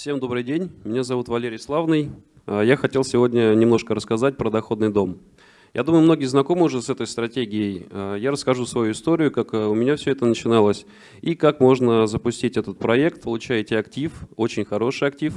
Всем добрый день, меня зовут Валерий Славный. А, я хотел сегодня немножко рассказать про доходный дом. Я думаю, многие знакомы уже с этой стратегией. А, я расскажу свою историю, как а, у меня все это начиналось, и как можно запустить этот проект. Получаете актив, очень хороший актив.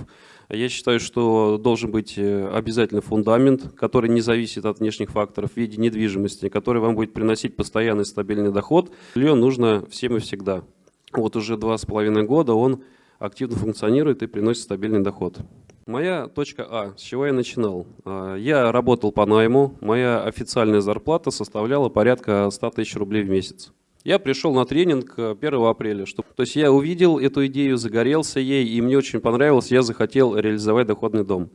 Я считаю, что должен быть э, обязательно фундамент, который не зависит от внешних факторов в виде недвижимости, который вам будет приносить постоянный стабильный доход. Жилье нужно всем и всегда. Вот уже два с половиной года он активно функционирует и приносит стабильный доход. Моя точка А, с чего я начинал? А, я работал по найму, моя официальная зарплата составляла порядка 100 тысяч рублей в месяц. Я пришел на тренинг 1 э, апреля. Что, то есть я увидел эту идею, загорелся ей, и мне очень понравилось, я захотел реализовать доходный дом.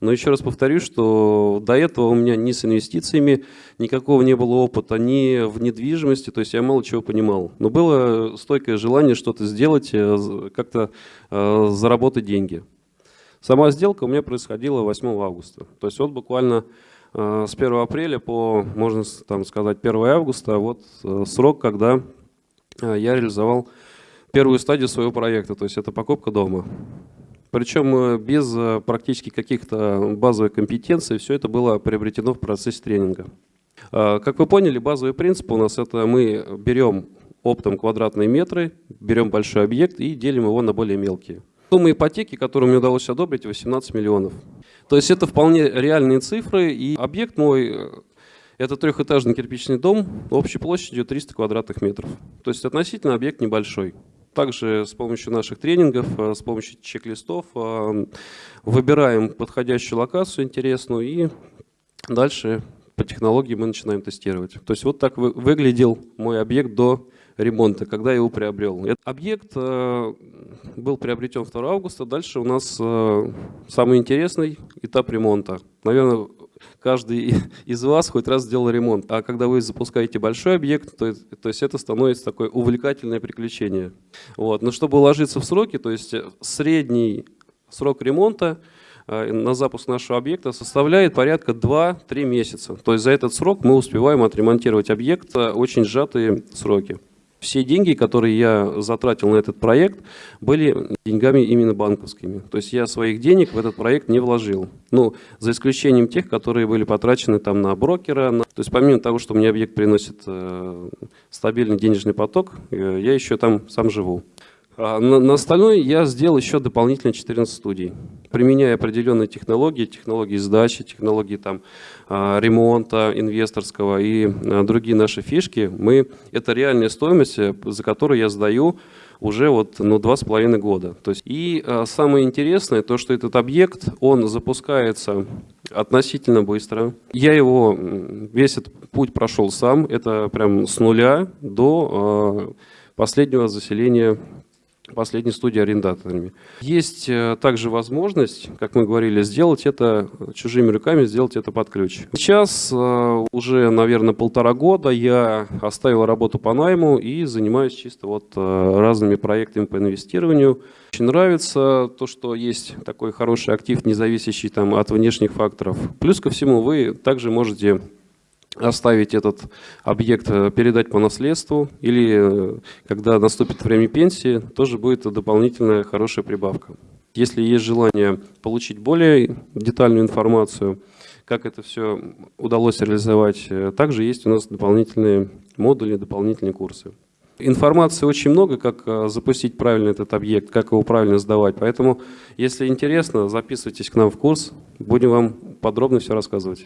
Но еще раз повторю, что до этого у меня ни с инвестициями никакого не было опыта, ни в недвижимости, то есть я мало чего понимал. Но было стойкое желание что-то сделать, э, как-то э, заработать деньги. Сама сделка у меня происходила 8 августа. То есть вот буквально с 1 апреля по, можно там сказать, 1 августа, вот э, срок, когда э, я реализовал первую стадию своего проекта, то есть это покупка дома. Причем без практически каких-то базовых компетенций, все это было приобретено в процессе тренинга. Как вы поняли, базовый принцип у нас это мы берем оптом квадратные метры, берем большой объект и делим его на более мелкие. Сумма ипотеки, которую мне удалось одобрить, 18 миллионов. То есть это вполне реальные цифры, и объект мой э, – это трехэтажный кирпичный дом общей площадью 300 квадратных метров. То есть относительно объект небольшой. Также с помощью наших тренингов, э, с помощью чек-листов э, выбираем подходящую локацию интересную и дальше по технологии мы начинаем тестировать. То есть вот так выглядел мой объект до ремонта, когда я его приобрел. Этот объект э, был приобретен 2 августа. Дальше у нас э, самый интересный этап ремонта. Наверное, каждый из вас хоть раз сделал ремонт. А когда вы запускаете большой объект, то, то есть это становится такое увлекательное приключение. Вот. Но чтобы уложиться в сроки, то есть средний срок ремонта на запуск нашего объекта составляет порядка 2-3 месяца. То есть за этот срок мы успеваем отремонтировать объект очень сжатые сроки. Все деньги, которые я затратил на этот проект, были деньгами именно банковскими. То есть я своих денег в этот проект не вложил. Ну, за исключением тех, которые были потрачены там на брокера. На... То есть помимо того, что мне объект приносит э, стабильный денежный поток, э, я еще там сам живу. А на, на остальное я сделал еще дополнительно 14 студий, применяя определенные технологии, технологии сдачи, технологии там, а, ремонта инвесторского и а, другие наши фишки. Мы, это реальная стоимость, э, за которую я сдаю уже вот, ну, два с половиной года. То есть, и самое интересное, то, что этот объект, он запускается относительно быстро. Я его, весь этот путь прошел сам, это прям с нуля до последнего заселения последней студии арендаторами. Есть э, также возможность, как мы говорили, сделать это чужими руками, сделать это под ключ. Сейчас э, уже, наверное, полтора года я оставил работу по найму и занимаюсь чисто вот э, разными проектами по инвестированию. Очень нравится то, что есть такой хороший актив, не зависящий там, от внешних факторов. Плюс ко всему вы также можете оставить этот объект, э, передать по наследству, или э, когда наступит время пенсии, тоже будет дополнительная хорошая прибавка. Если есть желание получить более детальную информацию, как это все удалось реализовать, э, также есть у нас дополнительные модули, дополнительные курсы. Информации очень много, как запустить правильно этот объект, как его правильно сдавать. Поэтому, если интересно, записывайтесь к нам в курс, будем вам подробно все рассказывать.